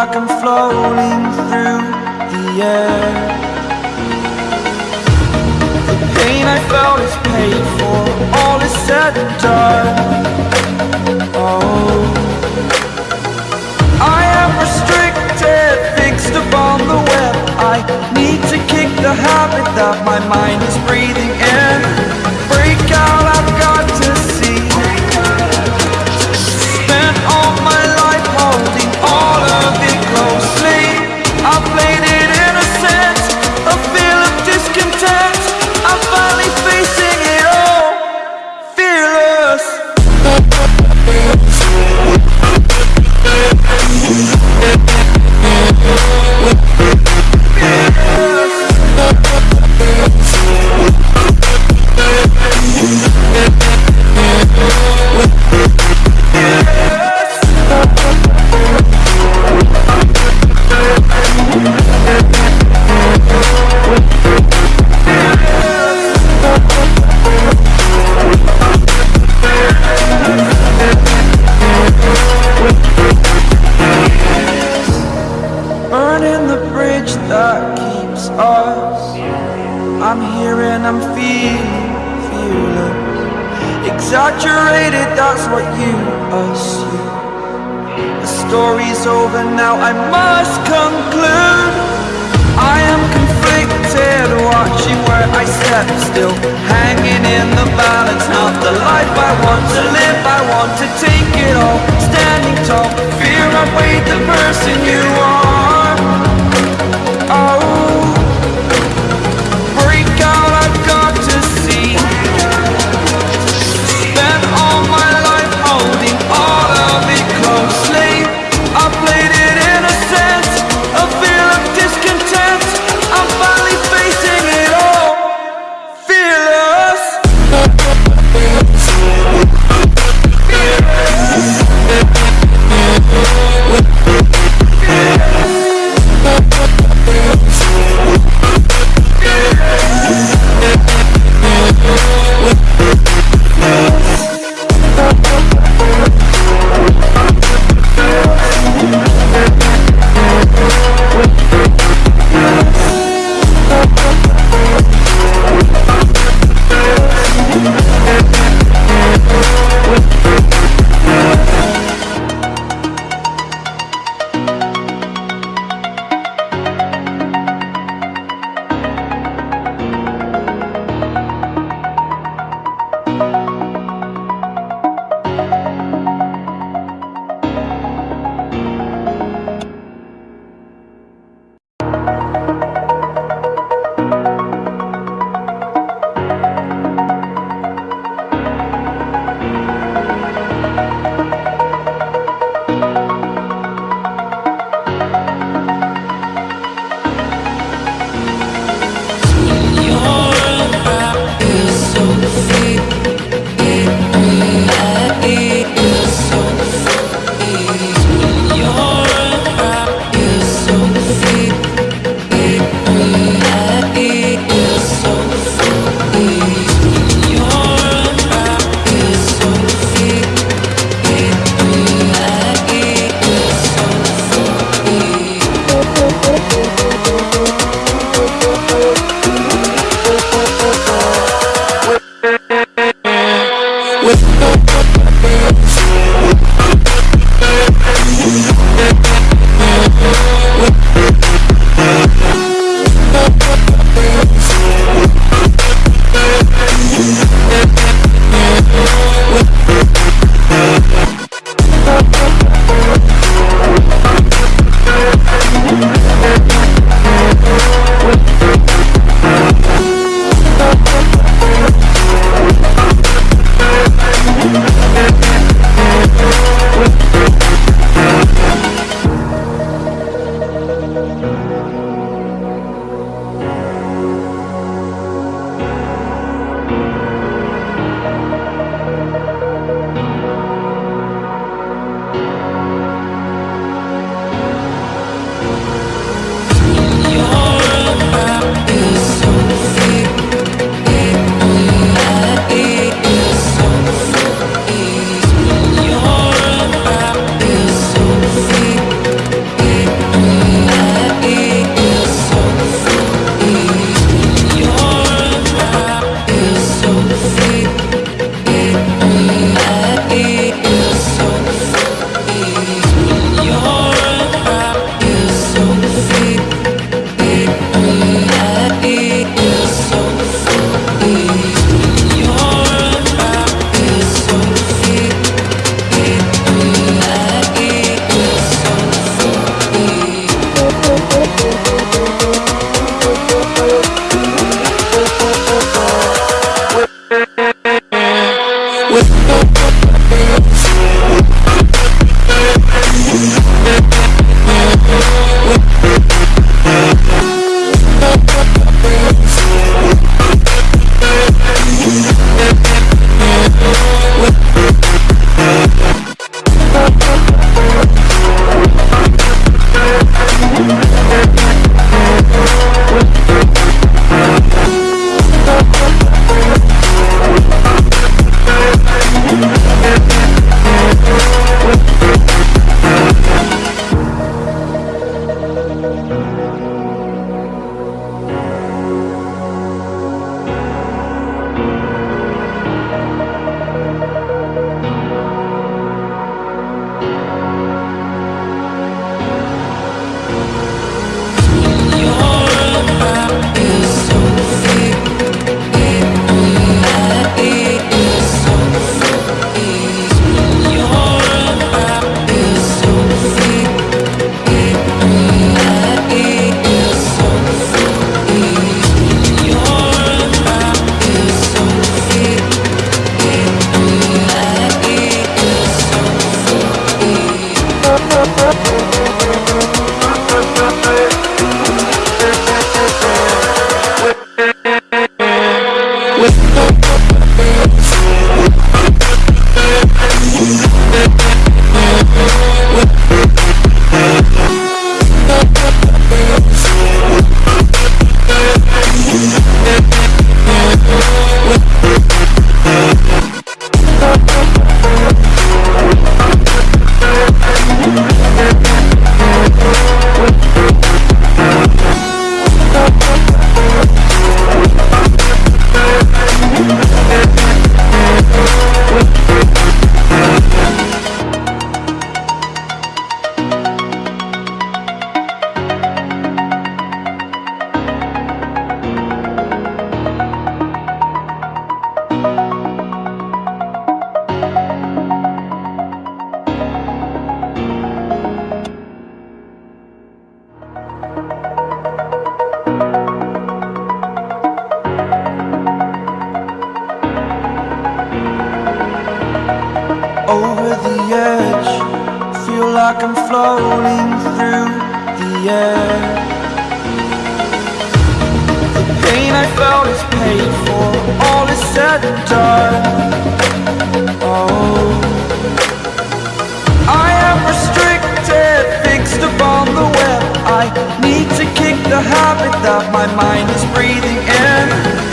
like I'm floating through the air. The pain I felt is paid for, all is said and done. Oh. I am restricted, fixed upon the web. I need to kick the habit that my mind is breathing fearless. Exaggerated, that's what you assume. The story's over now, I must conclude. I am conflicted, watching where I step still. Hanging in the balance, not the life I want to live. I want to take it all, standing tall. Fear I've weighed the person you are over the edge. Feel like I'm floating through the air. The pain I felt is paid for. All is said and done. Oh. I am restricted, fixed upon the web. I need to kick the habit that my mind is breathing in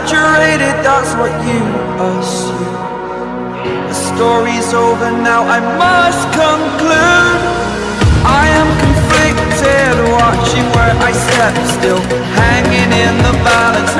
Exaggerated, that's what you assume. The story's over now, I must conclude. I am conflicted, watching where I step still Hanging in the balance